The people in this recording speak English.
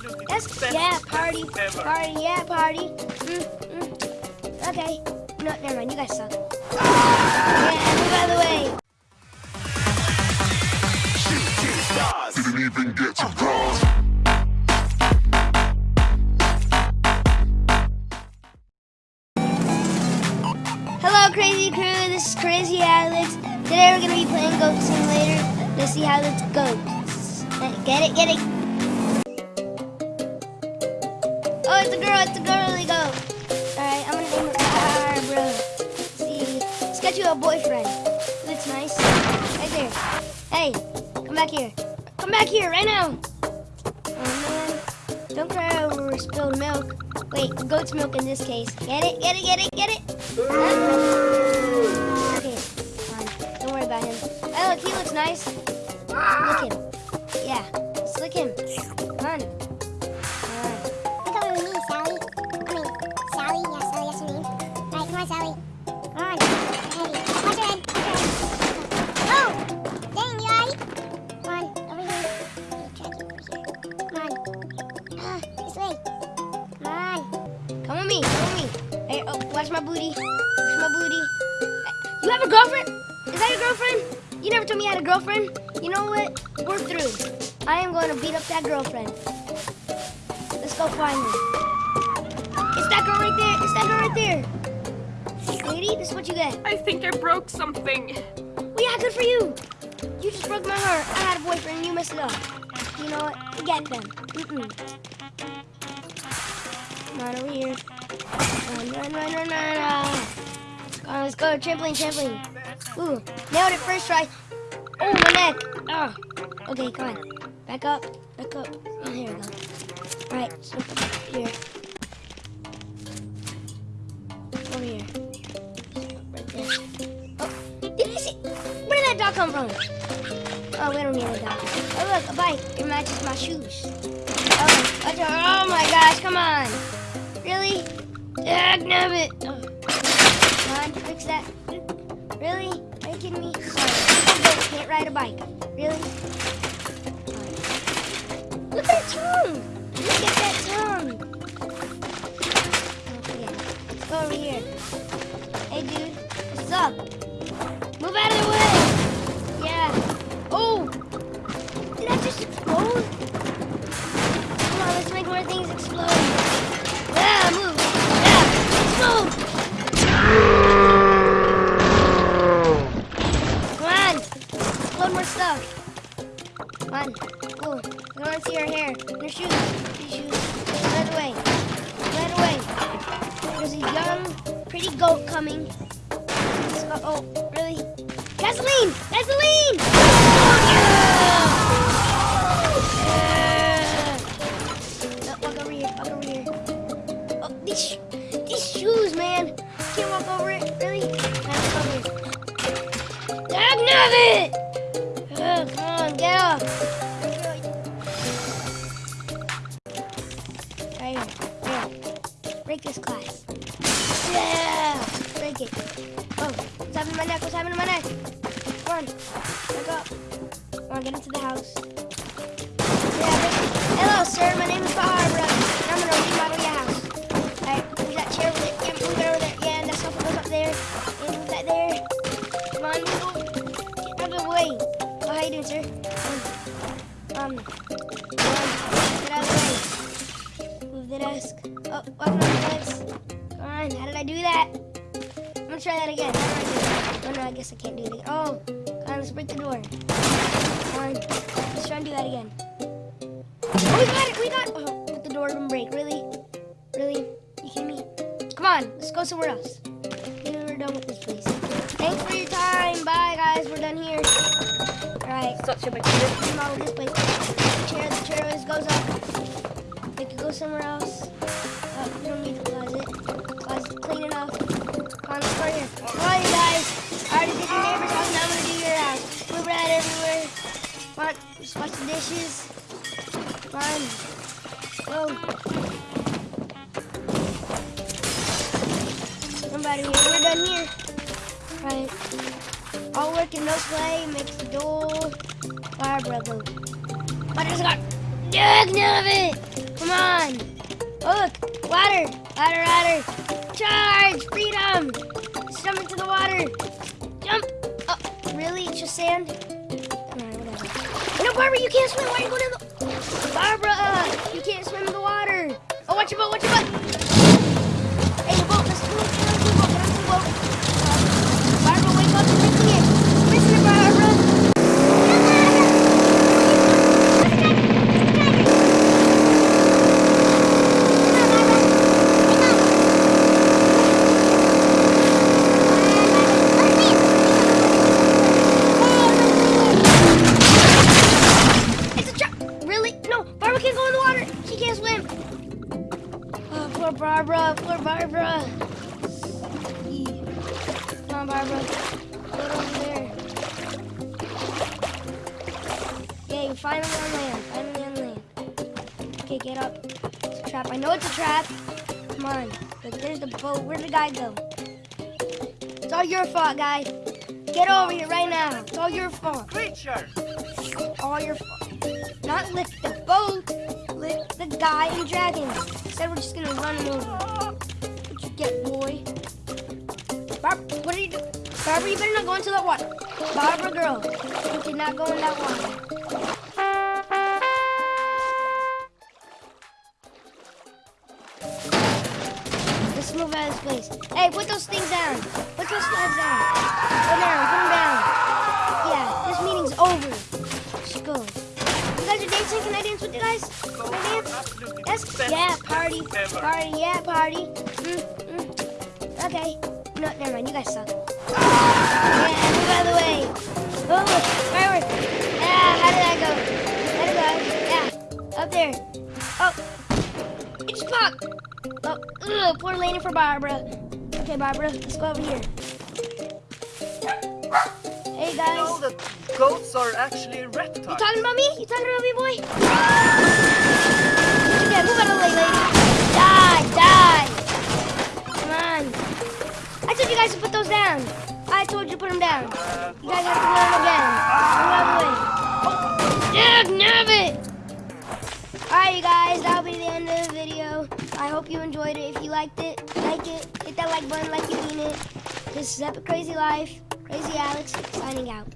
That's yeah, party, party, yeah, party. Mm, mm. Okay. No, never mind. You guys suck. Yeah, move out of the way. Didn't even get to cross. Hello, Crazy Crew. This is Crazy Alex. Today we're gonna be playing Goat Simulator. Let's see how this goes. Get it? Get it? It's a girl. It's a girly goat. All right, I'm gonna name her. Let's see, let's get you a boyfriend. Looks nice. Right there. Hey, come back here. Come back here right now. Oh man, don't cry over spilled milk. Wait, goat's milk in this case. Get it? Get it? Get it? Get it? Okay, fine. Don't worry about him. Oh, look, he looks nice. Lick him. Yeah, just lick him. Come on. My booty. Watch my booty. Eh, you have a girlfriend? Is that your girlfriend? You never told me you had a girlfriend. You know what? We're through. I am going to beat up that girlfriend. Let's go find her. It's that girl right there. It's that girl right there. Lady, this is what you get. I think I broke something. Well, yeah, good for you. You just broke my heart. I had a boyfriend and you messed it up. You know what? Forget them. Mm-mm. Come on over here. Run, run, run, run, run. Come on, let's go. Trampoline, trampoline. Ooh, nailed it first try. Oh, my neck. Oh. Okay, come on. Back up. Back up. Oh, here we go. All right, so here. Over here. Right there. Oh, did see? Where did that dog come from? Oh, we don't need a dog. Oh, look, a bike. It matches my shoes. Oh, oh my gosh, come on. Really? Ah, Dag nabbit. Oh. Come on, fix that. Really? Kidding me? Sorry. Can't ride a bike. Really? Look at that tongue. Look at that tongue. Okay, let's go over here. Hey, dude. What's up? Come on. Cool. I want to see her hair. Her shoes. Her shoes. Right away. Right away. There's a young, pretty goat coming. Oh, really? Gasoline! Gasoline! Break this glass. Yeah! Break it. Oh, what's my neck? What's happening my neck? On. Back up. Come on, get into the house. Yeah. Hello, sir. My name is Barbara. And I'm going to remodel your house. Alright, move that chair move it over there. Yeah, and that sofa goes up there. And move that there. Come on, move. Get out of the way. Oh, how you doing, sir? Um, um. Get out of the way. The desk. Oh, welcome on. Come on, how did I do that? I'm gonna try that again. How do I do it? Oh no, I guess I can't do it again. Oh, come on, let's break the door. Come on, let's try and do that again. Oh, we got it, we got Oh, but the door didn't break. Really? Really? You kidding me? Come on, let's go somewhere else. Maybe we're done with this place. Thanks for your time. Bye, guys. We're done here. All right. Such a big deal. This place. The chair, the chair always goes up. Go somewhere else. Oh, we don't need the closet. Closet's clean enough. On, here. Come on, you guys. I already did your neighbor's house, now I'm gonna do your house. Move red everywhere. On, just wash the dishes. Come on. Go. Somebody here. We're done here. Right. All work and no play makes the dull fire brother. But it's got Come on. Oh, look. Water. Water, water. Charge. Freedom. Jump into the water. Jump. Oh, really? It's just sand? No, Barbara, you can't swim. Why are you going in the... Barbara, you can't swim in the water. Oh, watch your boat. Watch your butt. Poor Barbara. Poor Barbara. Come on, Barbara. Get over there. Yeah, you're finally on land. Finally on land. Okay, get up. It's a trap. I know it's a trap. Come on. Look, there's the boat. Where'd the guy go? It's all your fault, guy. Get over here right now. It's all your fault. Creature! all your fault. Not lift the boat, lift the guy and dragon. Instead, we're just gonna run him over. What you get, boy? Barb, what are you doing? Barbara, you better not go into that water. Barbara, girl, you cannot go in that water. Let's move out of this place. Hey, put those things down. Put those slabs down. Go down, put them down. Yeah, this meeting's over. Let's go. You guys are dancing? Can I dance with you guys? Can I dance? Absolutely Yes? best Yeah, party. ever. Party, yeah, party. Mm, mm. Okay. No, never mind. You guys suck. Yeah, move out of the way. Oh, firework. Yeah, how did that go? Let it go. Yeah, up there. Oh, it just popped. Oh, ugh, poor Lady for Barbara. Okay, Barbara, let's go over here. Hey, guys. You know that goats are actually reptiles. You talking about me? You talking about me, boy? guys put those down. I told you put them down. You guys have to learn again. Another way. Dude, nerve it! Alright, you guys, that'll be the end of the video. I hope you enjoyed it. If you liked it, like it. Hit that like button like you mean it. This is Epic Crazy Life. Crazy Alex, signing out.